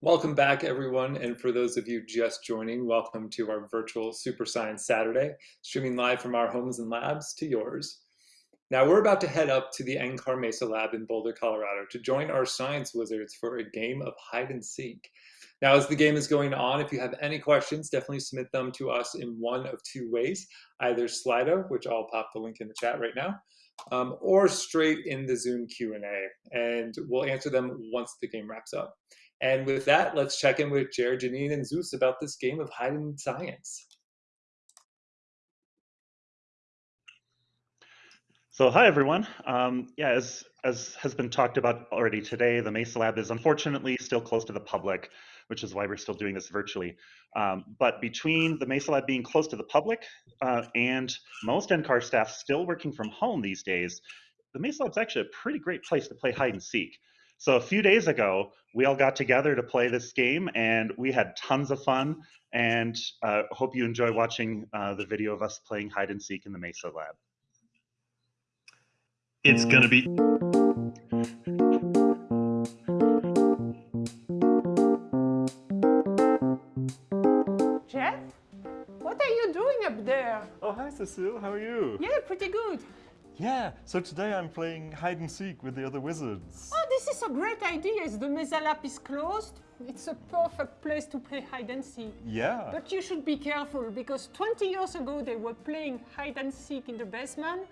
Welcome back, everyone. And for those of you just joining, welcome to our virtual Super Science Saturday, streaming live from our homes and labs to yours. Now, we're about to head up to the NCAR Mesa Lab in Boulder, Colorado to join our science wizards for a game of hide and seek. Now, as the game is going on, if you have any questions, definitely submit them to us in one of two ways, either Slido, which I'll pop the link in the chat right now, um, or straight in the Zoom Q&A, and we'll answer them once the game wraps up. And with that, let's check in with Jared, Janine, and Zeus about this game of hide and science. So hi everyone. Um, yeah, as as has been talked about already today, the Mesa Lab is unfortunately still closed to the public, which is why we're still doing this virtually. Um, but between the Mesa Lab being closed to the public uh, and most NCAR staff still working from home these days, the Mesa Lab's actually a pretty great place to play hide and seek. So a few days ago, we all got together to play this game, and we had tons of fun. And uh, hope you enjoy watching uh, the video of us playing hide and seek in the Mesa Lab. It's gonna be. Jeff, what are you doing up there? Oh, hi, Cecile. How are you? Yeah, pretty good. Yeah, so today I'm playing hide and seek with the other wizards. Oh, this is a great idea. As the Mesa Lab is closed, it's a perfect place to play hide and seek. Yeah. But you should be careful because 20 years ago they were playing hide and seek in the basement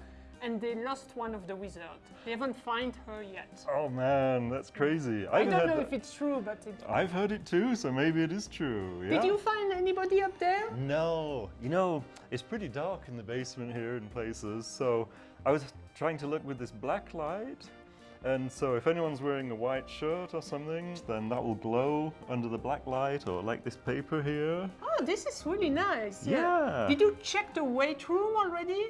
and they lost one of the wizards. They haven't found her yet. Oh man, that's crazy. I I've don't heard know that- if it's true, but it... I've heard it too, so maybe it is true. Yeah. Did you find anybody up there? No. You know, it's pretty dark in the basement here in places, so I was trying to look with this black light. And so if anyone's wearing a white shirt or something, then that will glow under the black light or like this paper here. Oh, this is really nice. Yeah. Did you check the weight room already?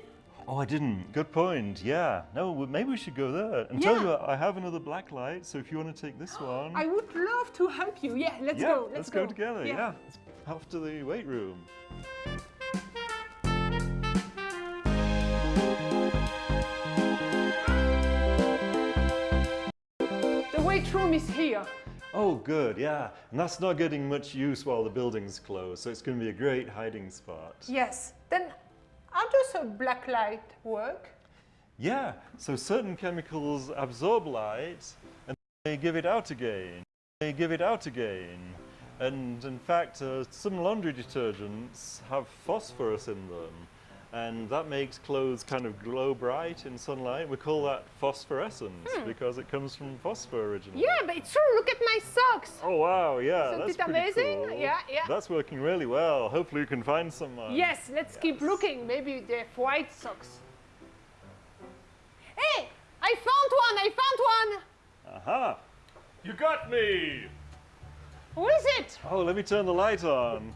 Oh, I didn't. Good point. Yeah. No, well, maybe we should go there. And tell Yeah. you I have another black light, so if you want to take this one. I would love to help you. Yeah, let's yeah, go. Let's, go. together. Yeah. Let's off to the weight room. The room is here. Oh, good. Yeah. And that's not getting much use while the building's closed, so it's going to be a great hiding spot. Yes. Then how does a black light work? Yeah. So certain chemicals absorb light and they give it out again. They give it out again. And in fact, uh, some laundry detergents have phosphorus in them. And that makes clothes kind of glow bright in sunlight. We call that phosphorescence because it comes from phosphor originally. Hmm. Yeah, but it's true. Look at my socks. Oh wow, yeah, Isn't that's it amazing? cool. Yeah, yeah. That's working really well. Hopefully you can find someone. Yes, let's keep looking. Maybe they have white socks. Hey, I found one. I found one. Aha. You got me! Who is it? Oh, let me turn the light on.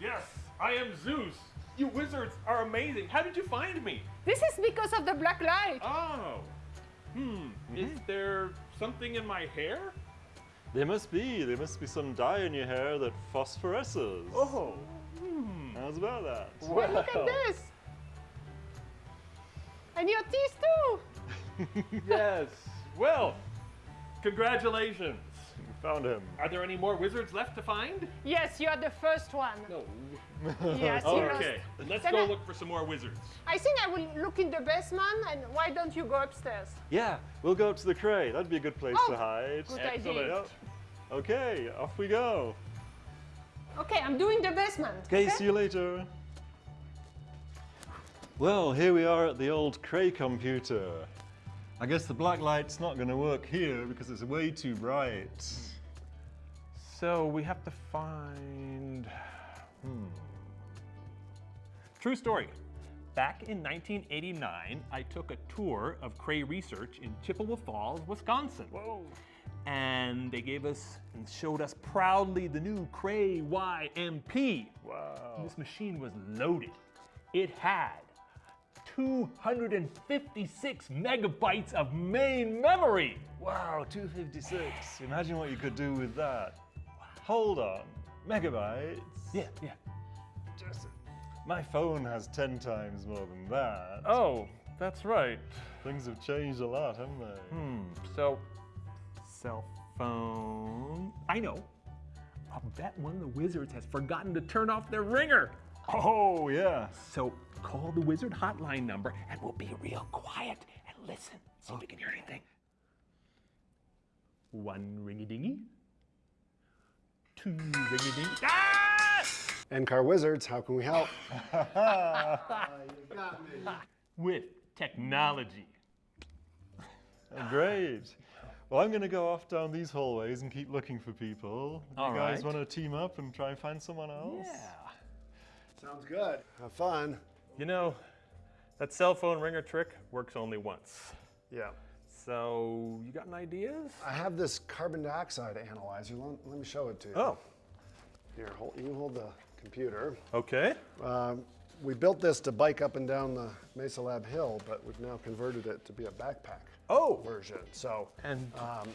Yes, I am Zeus. You wizards are amazing. How did you find me? This is because of the black light. Oh. Hmm. Is there something in my hair? There must be. There must be some dye in your hair that phosphoresces. Oh. Hmm. How's about that? Hey, look at this. And your teeth too. Yes. Well, congratulations. You found him. Are there any more wizards left to find? Yes, you are the first one. No. Yes, you lost. Okay. Let's Then go I- look for some more wizards. I think I will look in the basement. And why don't you go upstairs? Yeah, we'll go up to the cray. That'd be a good place Oh, to hide. good Excellent. idea. Yep. Okay, off we go. Okay, I'm doing the basement. Okay, see you later. Well, here we are at the old Cray computer. I guess the black light's not going to work here because it's way too bright. So we have to find. Hmm. True story. Back in 1989, I took a tour of Cray Research in Chippewa Falls, Wisconsin. Whoa. And they gave us and showed us proudly the new Cray YMP. Wow. This machine was loaded. It had 256 megabytes of main memory. Wow, 256. Imagine what you could do with that. Hold on. Megabytes? Yeah, yeah. Just, my phone has 10 times more than that. Oh, that's right. Things have changed a lot, haven't they? Hmm. So, cell phone. I know. I'll bet one of the wizards has forgotten to turn off their ringer. Oh, yeah. So call the wizard hotline number and we'll be real quiet and listen. See if we can hear anything. One ringy dingy. Two ringy dingy. Ah! NCAR Wizards, how can we help? With technology. Great. Well, I'm going to go off down these hallways and keep looking for people. All you guys right. want to team up and try and find someone else? Yeah. Sounds good. Have fun. You know, that cell phone ringer trick works only once. Yeah. So, you got any ideas? I have this carbon dioxide analyzer. Let, let me show it to you. Oh, Here, hold, you hold the computer. okay. Um, we built this to bike up and down the Mesa Lab hill, but we've now converted it to be a backpack Oh, version. So, and um,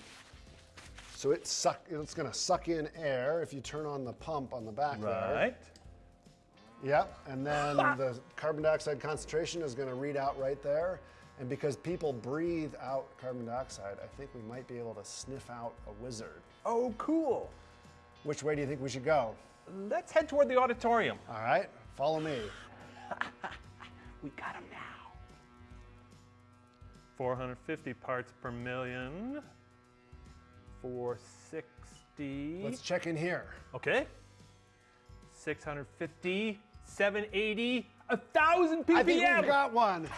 so it suck, it's going to suck in air if you turn on the pump on the back there. right. Yep, and then the carbon dioxide concentration is going to read out right there. And because people breathe out carbon dioxide, I think we might be able to sniff out a wizard. Oh, cool. Which way do you think we should go? Let's head toward the auditorium. All right, follow me. We got him now. 450 parts per million. 460. Let's check in here. okay. 650, 780, 1,000 ppm. I think we've got one.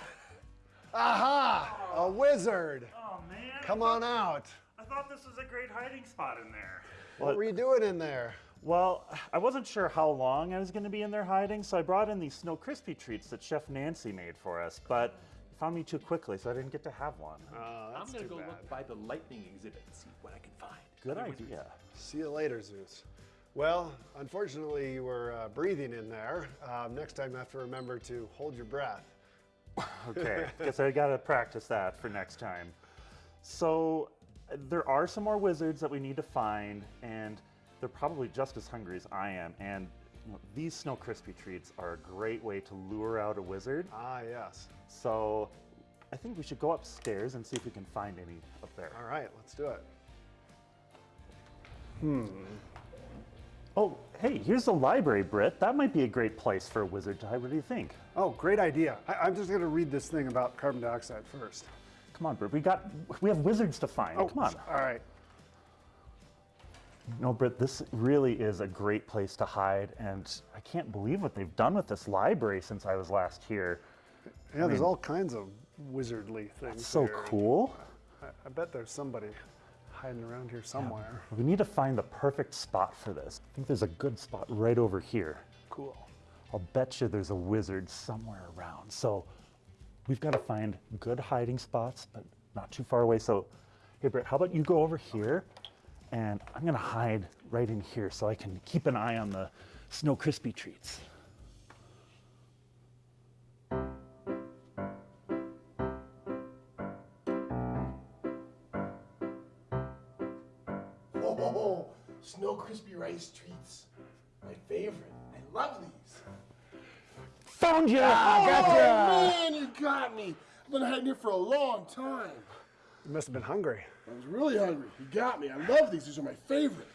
Aha! A wizard. Oh man! Come on out. I thought this was a great hiding spot in there. What were you doing in there? Well, I wasn't sure how long I was going to be in there hiding, so I brought in these Snow Crispy treats that Chef Nancy made for us, but it found me too quickly, so I didn't get to have one. Oh, I'm gonna go bad. look by the lightning exhibit and see what I can find. Good Other wizards. idea. See you later, Zeus. Well, unfortunately, you were uh, breathing in there. Um, next time, you have to remember to hold your breath. Okay, guess I gotta practice that for next time. So, there are some more wizards that we need to find, and they're probably just as hungry as I am. And you know, these Snow Crispy treats are a great way to lure out a wizard. Ah, yes. So, I think we should go upstairs and see if we can find any up there. All right, let's do it. Oh, hey, here's the library, Britt. That might be a great place for a wizard to hide. What do you think? Oh, great idea. I, I'm just going to read this thing about carbon dioxide first. Come on, Britt. We got, we have wizards to find. Oh, Come on. All right. No, Britt, this really is a great place to hide, and I can't believe what they've done with this library since I was last here. Yeah, there's all kinds of wizardly things. That's So here. cool. I, I bet there's somebody hiding around here somewhere. We need to find the perfect spot for this. I think there's a good spot right over here. Cool. I'll bet you there's a wizard somewhere around. So we've got to find good hiding spots, but not too far away. So, hey, Britt, how about you go over here, and I'm going to hide right in here so I can keep an eye on the Snow Crispy treats. Rice Treats. My favorite. I love these. Found you! Oh, man, you got me. I've been hiding here for a long time. You must have been hungry. I was really hungry. You got me. I love these. These are my favorite.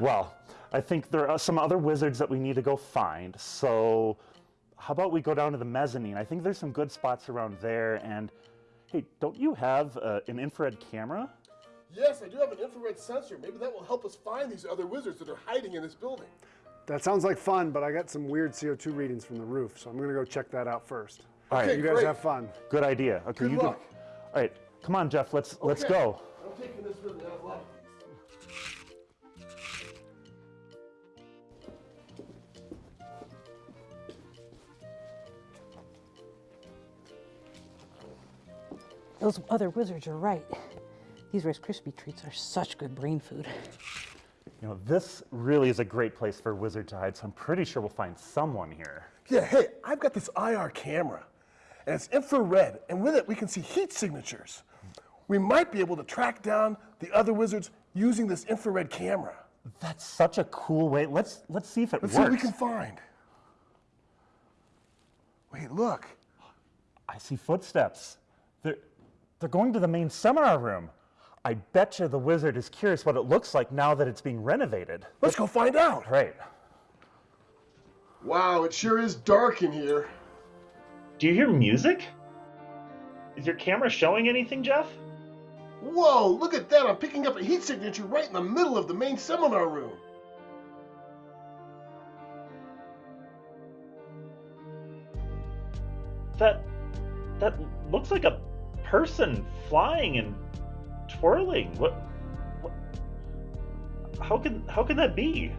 Well, I think there are some other wizards that we need to go find. So, how about we go down to the mezzanine? I think there's some good spots around there. And hey, don't you have uh, an infrared camera? Yes, I do have an infrared sensor. Maybe that will help us find these other wizards that are hiding in this building. That sounds like fun, but I got some weird CO2 readings from the roof, so I'm going to go check that out first. All right, Okay, You guys great. have fun. good idea. Okay, Good you luck. go. All right, come on, Jeff. Let's let's go. I'm taking this with me. I love these. Those other wizards are right. These Rice Krispie treats are such good brain food. You know, this really is a great place for a wizard to hide. So I'm pretty sure we'll find someone here. Yeah, hey, I've got this IR camera, and it's infrared, and with it we can see heat signatures. We might be able to track down the other wizards using this infrared camera. That's such a cool way. Let's let's see if it Let's see what we can find. Wait, look. I see footsteps. They're they're going to the main seminar room. I bet you the wizard is curious what it looks like now that it's being renovated. Let's go find out. Right. Wow, it sure is dark in here. Do you hear music? Is your camera showing anything, Jeff? Whoa, look at that. I'm picking up a heat signature right in the middle of the main seminar room. That that looks like a person flying and twirling. What, what How can how can that be?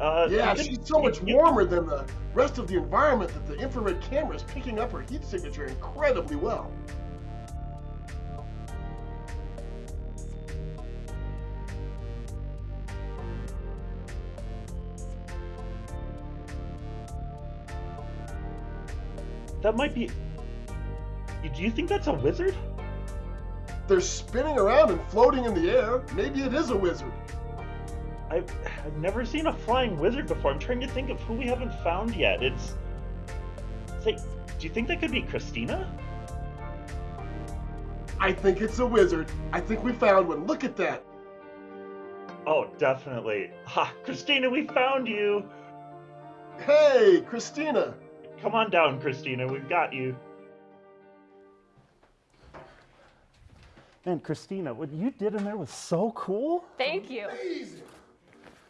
Uh, Yeah, she's so much warmer than the rest of the environment that the infrared camera is picking up her heat signature incredibly well. That might be. Do you think that's a wizard? They're spinning around and floating in the air. Maybe it is a wizard. I've, I've never seen a flying wizard before. I'm trying to think of who we haven't found yet. It's. Say, do you think that could be Christina? I think it's a wizard. I think we found one. Look at that. Oh, definitely. Ha, Christina, we found you. Hey, Christina. Come on down, Christina. We've got you. Man, Christina, what you did in there was so cool. Thank you. Amazing.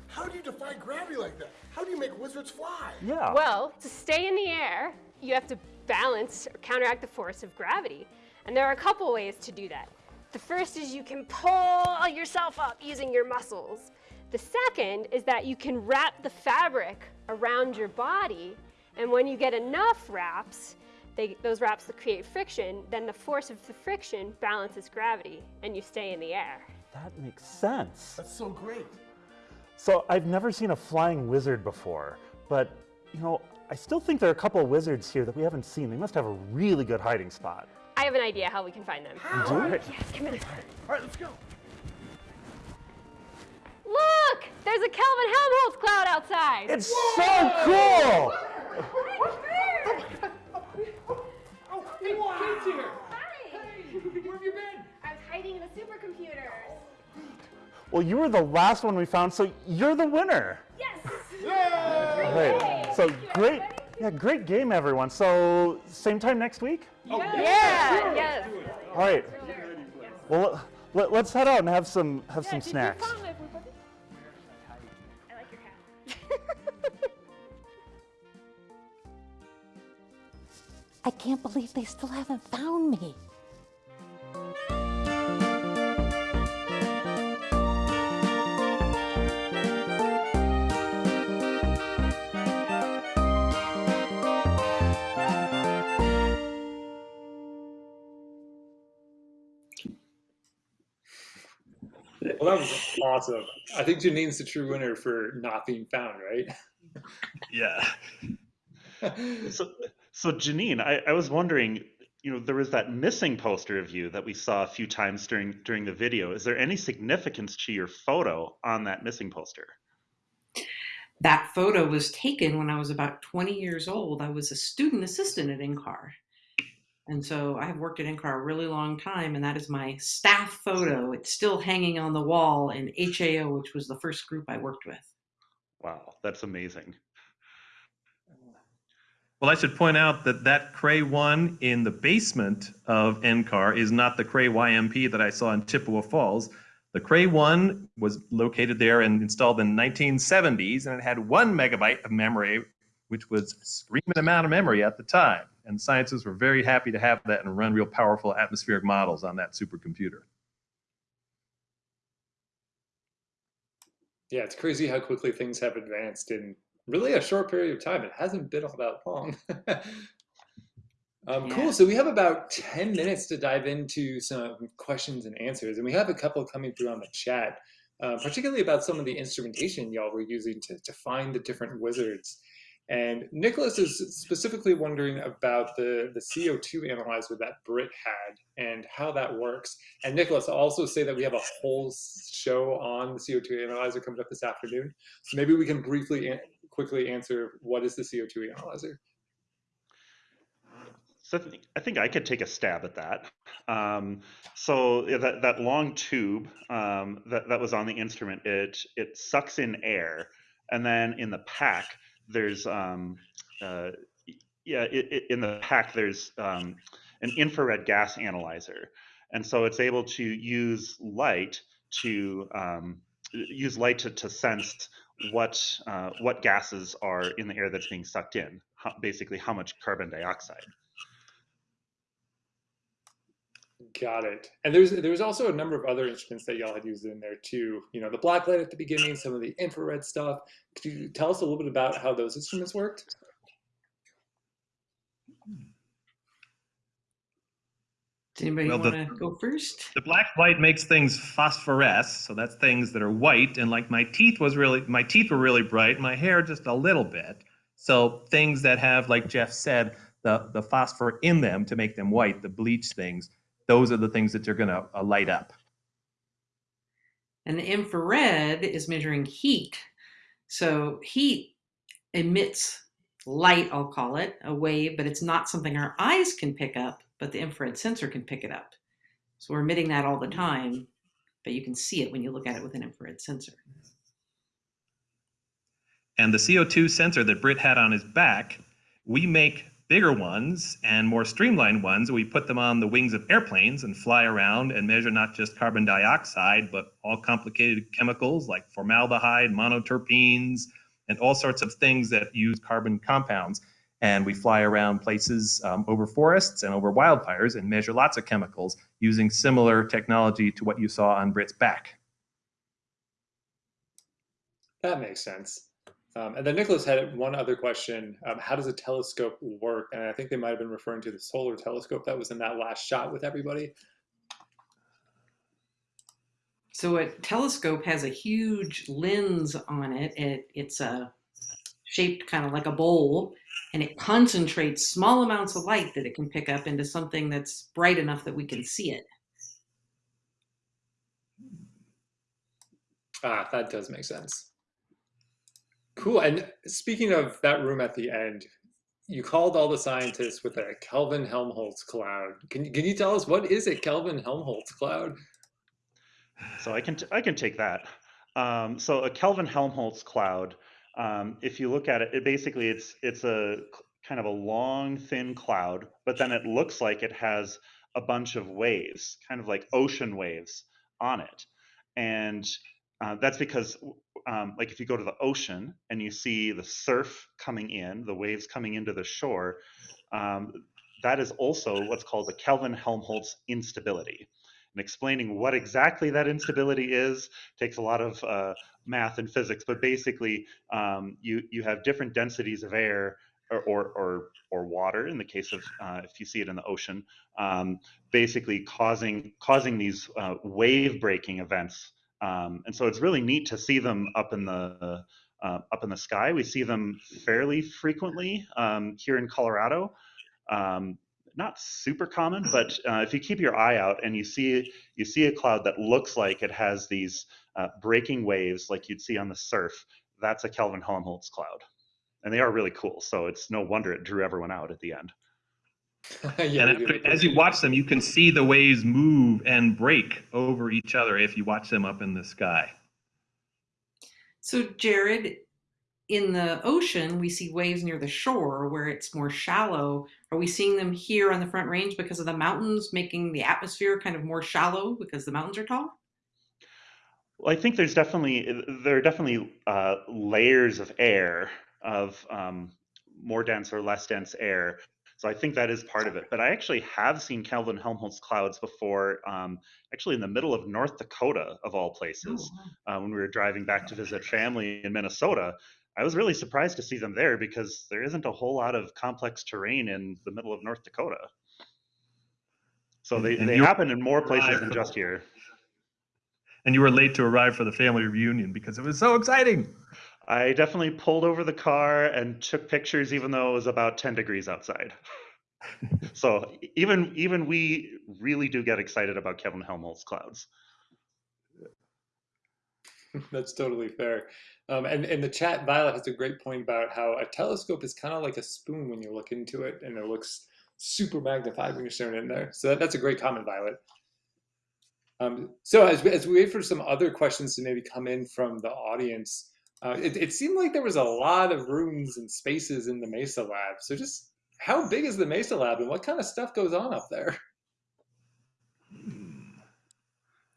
How do you defy gravity like that? How do you make wizards fly? Yeah. Well, to stay in the air, you have to balance or counteract the force of gravity. And there are a couple ways to do that. The first is you can pull yourself up using your muscles. The second is that you can wrap the fabric around your body, and when you get enough wraps, they, those wraps that create friction, then the force of the friction balances gravity, and you stay in the air. that makes sense. That's so great. So I've never seen a flying wizard before, but you know, I still think there are a couple of wizards here that we haven't seen. They must have a really good hiding spot. I have an idea how we can find them. Do it. Yes, come in. All right, let's go. Look! There's a Kelvin Helmholtz cloud outside. It's so cool! Well, you were the last one we found, so you're the winner. Yes. All right. So great. Yeah, great game, everyone. So same time next week? Oh, Yeah. Yes. All right. Well, let, us head out and have some have some snacks. I like your hat. I can't believe they still haven't found me. Well, that was awesome. I think Janine's the true winner for not being found, right? Yeah. So, so Janine, I, I was wondering, you know, there was that missing poster of you that we saw a few times during during the video. Is there any significance to your photo on that missing poster? That photo was taken when I was about 20 years old. I was a student assistant at NCAR. And so I have worked at NCAR a really long time, and that is my staff photo. It's still hanging on the wall in HAO, which was the first group I worked with. Wow, that's amazing. Well, I should point out that that Cray 1 in the basement of NCAR is not the Cray YMP that I saw in Chippewa Falls. The Cray 1 was located there and installed in the 1970s, and it had one megabyte of memory, which was a screaming amount of memory at the time. And scientists were very happy to have that and run real powerful atmospheric models on that supercomputer. Yeah, it's crazy how quickly things have advanced in really a short period of time. It hasn't been all that long. um, Yeah. Cool. So we have about 10 minutes to dive into some questions and answers. And we have a couple coming through on the chat, uh, particularly about some of the instrumentation y'all were using to, to find the different wizards. And Nicholas is specifically wondering about the, the CO2 analyzer that Britt had and how that works. And Nicholas, I'll also say that we have a whole show on the CO2 analyzer coming up this afternoon. So maybe we can briefly, quickly answer what is the CO2 analyzer? So I think, I could take a stab at that. Um, so that, that long tube um, that, that was on the instrument, it, it sucks in air. And then in the pack, there's, um, uh, yeah, it, it, in the pack, there's um, an infrared gas analyzer. And so it's able to use light to um, use light to, to sense what uh, what gases are in the air that's being sucked in, how, basically how much carbon dioxide. Got it. And there's there's also a number of other instruments that y'all had used in there too. You know, the black light at the beginning, some of the infrared stuff. Could you tell us a little bit about how those instruments worked? Does anybody Well, want to go first? The black light makes things phosphoresce, so that's things that are white. And like my teeth was really, my teeth were really bright, my hair just a little bit. So things that have, like Jeff said, the the phosphor in them to make them white, the bleach things, those are the things that are going to uh, light up. And the infrared is measuring heat. So heat emits light, I'll call it, a wave, but it's not something our eyes can pick up, but the infrared sensor can pick it up. So we're emitting that all the time, but you can see it when you look at it with an infrared sensor. And the CO2 sensor that Britt had on his back, we make bigger ones and more streamlined ones. We put them on the wings of airplanes and fly around and measure not just carbon dioxide, but all complicated chemicals like formaldehyde, monoterpenes, and all sorts of things that use carbon compounds. And we fly around places um, over forests and over wildfires and measure lots of chemicals using similar technology to what you saw on Britt's back. That makes sense. Um, and then Nicholas had one other question. Um, how does a telescope work? And I think they might have been referring to the solar telescope that was in that last shot with everybody. So a telescope has a huge lens on it. it it's a shaped kind of like a bowl, and it concentrates small amounts of light that it can pick up into something that's bright enough that we can see it. Ah, that does make sense. Cool. And speaking of that room at the end, you called all the scientists with a Kelvin Helmholtz cloud. Can, you- can you tell us what is a Kelvin Helmholtz cloud? So I can I can take that. Um, so a Kelvin Helmholtz cloud, um, if you look at it, it basically it's it's a kind of a long thin cloud, but then it looks like it has a bunch of waves, kind of like ocean waves on it, and uh, that's because um, like if you go to the ocean and you see the surf coming in, the waves coming into the shore, um, that is also what's called the Kelvin Helmholtz instability. And explaining what exactly that instability is takes a lot of uh, math and physics but basically um, you you have different densities of air or or or, or water in the case of uh, if you see it in the ocean um, basically causing causing these uh, wave breaking events um, and so it's really neat to see them up in the uh, up in the sky we see them fairly frequently um, here in colorado um, not super common, but uh, if you keep your eye out and you see you see a cloud that looks like it has these uh, breaking waves, like you'd see on the surf, that's a Kelvin Helmholtz cloud, and they are really cool. So it's no wonder it drew everyone out at the end. yeah, and after, as you watch them, you can see the waves move and break over each other if you watch them up in the sky. So Jared, in the ocean, we see waves near the shore where it's more shallow. Are we seeing them here on the Front Range because of the mountains making the atmosphere kind of more shallow because the mountains are tall? Well, I think there's definitely there are definitely uh, layers of air of um, more dense or less dense air. So I think that is part of it. But I actually have seen Kelvin Helmholtz clouds before, um, actually in the middle of North Dakota, of all places, uh, when we were driving back to visit family in Minnesota. I was really surprised to see them there because there isn't a whole lot of complex terrain in the middle of North Dakota. So they, And they happen in more places than just here. And you were late to arrive for the family reunion because it was so exciting. I definitely pulled over the car and took pictures, even though it was about 10 degrees outside. so even even we really do get excited about Kelvin Helmholtz clouds. That's totally fair. Um, and in the chat, Violet has a great point about how a telescope is kind of like a spoon when you look into it, and it looks super magnified when you're staring in there. So that, that's a great comment, Violet. Um, so as we, as we wait for some other questions to maybe come in from the audience, uh, it, it seemed like there was a lot of rooms and spaces in the Mesa lab. So just how big is the Mesa lab and what kind of stuff goes on up there?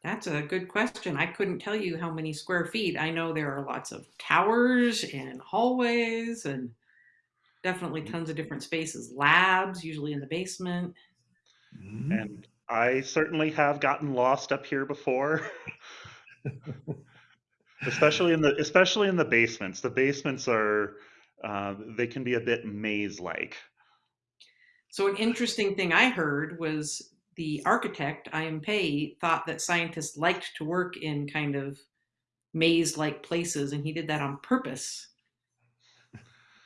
That's a good question. I couldn't tell you how many square feet. I know there are lots of towers and hallways and definitely tons of different spaces, labs, usually in the basement. And I certainly have gotten lost up here before. especially in the especially in the basements. The basements are uh, they can be a bit maze-like. So an interesting thing I heard was the architect, I.M. Pei, thought that scientists liked to work in kind of maze-like places, and he did that on purpose.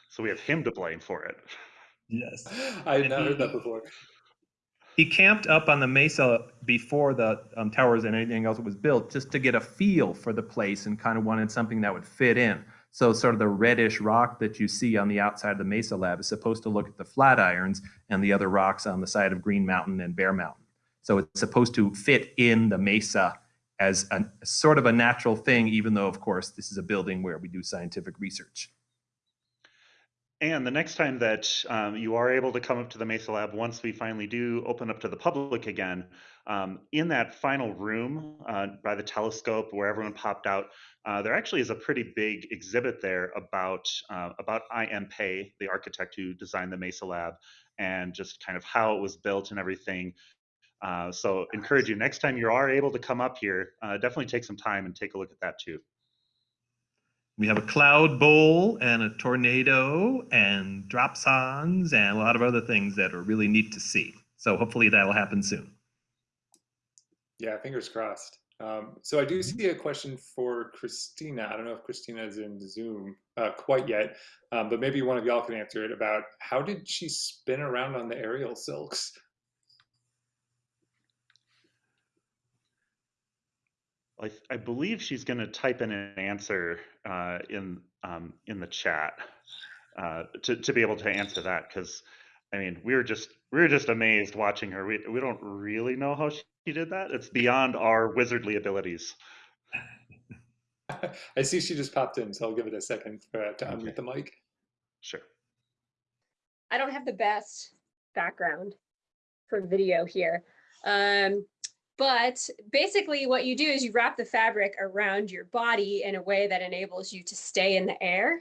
So we have him to blame for it. Yes. I had not heard that before. He camped up on the mesa before the um, towers and anything else was built just to get a feel for the place and kind of wanted something that would fit in. So sort of the reddish rock that you see on the outside of the Mesa Lab is supposed to look at the Flatirons and the other rocks on the side of Green Mountain and Bear Mountain. So it's supposed to fit in the mesa as a sort of a natural thing, even though, of course, this is a building where we do scientific research. And the next time that um, you are able to come up to the Mesa Lab, once we finally do open up to the public again, um, in that final room uh, by the telescope where everyone popped out, uh, there actually is a pretty big exhibit there about uh, about I.M. Pei, the architect who designed the Mesa Lab, and just kind of how it was built and everything. Uh, so encourage you next time you are able to come up here, uh, definitely take some time and take a look at that too. We have a cloud bowl and a tornado and drop dropsondes and a lot of other things that are really neat to see. So hopefully that'll happen soon. Yeah, fingers crossed. Um, so I do see a question for Christina. I don't know if Christina is in Zoom uh, quite yet, um, but maybe one of y'all can answer it about how did she spin around on the aerial silks? I, I believe she's going to type in an answer uh, in um, in the chat uh, to to be able to answer that because I mean we were just we were just amazed watching her. We we don't really know how she did that. It's beyond our wizardly abilities. I see she just popped in, so I'll give it a second for, uh, to unmute the mic. Sure. I don't have the best background for video here. Um, but basically what you do is you wrap the fabric around your body in a way that enables you to stay in the air.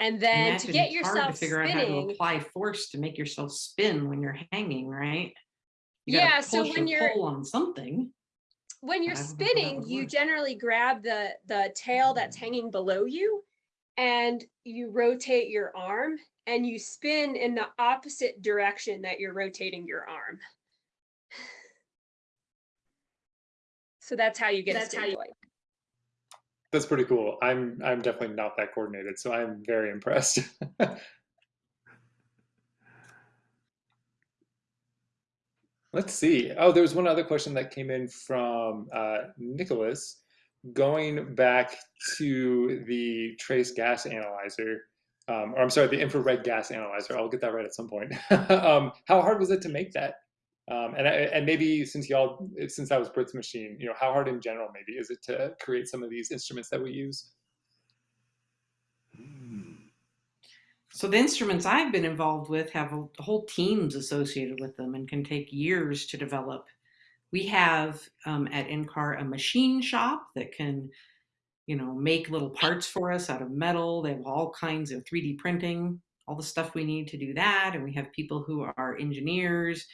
And then Imagine to get it's hard yourself to figure out how to apply force to make yourself spin when you're hanging, right? You Yeah, so when you're- on something. when you're I don't know how that spinning, you generally grab the, the tail that's mm. hanging below you and you rotate your arm and you spin in the opposite direction that you're rotating your arm. So that's how you get That's a how you- That's pretty cool. I'm I'm definitely not that coordinated, so I'm very impressed. Let's see. Oh, there was one other question that came in from uh, Nicholas. Going back to the trace gas analyzer, um, or I'm sorry, the infrared gas analyzer. I'll get that right at some point. um, how hard was it to make that? Um, and I, and maybe since y'all, since that was Britt's machine, you know, how hard in general maybe is it to create some of these instruments that we use? So the instruments I've been involved with have a, whole teams associated with them and can take years to develop. We have um, at NCAR a machine shop that can, you know, make little parts for us out of metal. They have all kinds of 3D printing, all the stuff we need to do that. And we have people who are engineers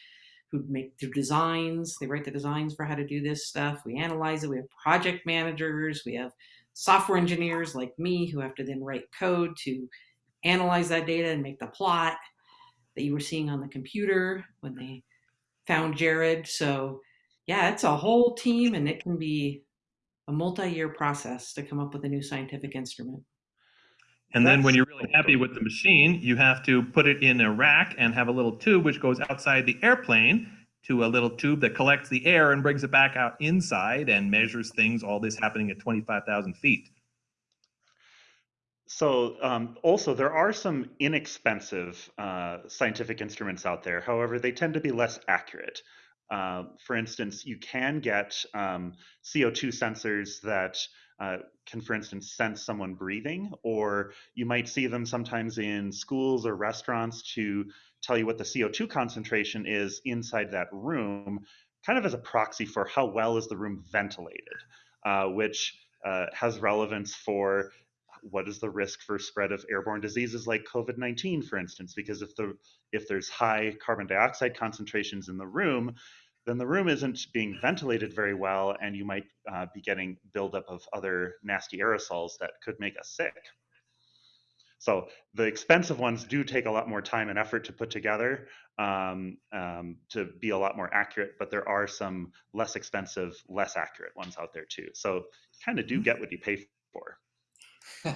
who make the designs. They write the designs for how to do this stuff. We analyze it. We have project managers. We have software engineers like me who have to then write code to analyze that data and make the plot that you were seeing on the computer when they found Jared. So yeah, it's a whole team and it can be a multi-year process to come up with a new scientific instrument. And then when you're really happy with the machine, you have to put it in a rack and have a little tube which goes outside the airplane to a little tube that collects the air and brings it back out inside and measures things, all this happening at 25,000 feet. So um, also there are some inexpensive uh, scientific instruments out there. However, they tend to be less accurate. Uh, for instance, you can get um, CO2 sensors that uh, can, for instance, sense someone breathing, or you might see them sometimes in schools or restaurants to tell you what the CO2 concentration is inside that room, kind of as a proxy for how well is the room ventilated, uh, which uh, has relevance for what is the risk for spread of airborne diseases like COVID-19, for instance, because if the if there's high carbon dioxide concentrations in the room, then the room isn't being ventilated very well, and you might uh, be getting buildup of other nasty aerosols that could make us sick. So the expensive ones do take a lot more time and effort to put together um, um, to be a lot more accurate, but there are some less expensive, less accurate ones out there too. So kind of do get what you pay for.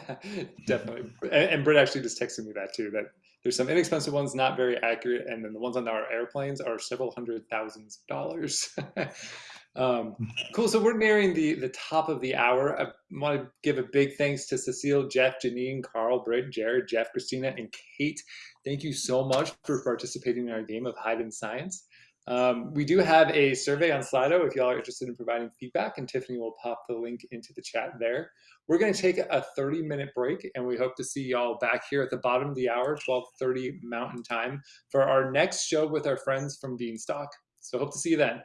Definitely. And, and Britt actually just texted me that too, that there's some inexpensive ones, not very accurate, and then the ones on our airplanes are several hundred thousands of dollars. um, cool. So we're nearing the the top of the hour. I want to give a big thanks to Cecile, Jeff, Janine, Carl, Britt, Jared, Jeff, Christina, and Kate. Thank you so much for participating in our game of Hide in Science. Um, we do have a survey on Slido if y'all are interested in providing feedback, and Tiffany will pop the link into the chat there. We're going to take a 30 minute break, and we hope to see y'all back here at the bottom of the hour, 12:30 Mountain Time, for our next show with our friends from Beanstalk. So hope to see you then.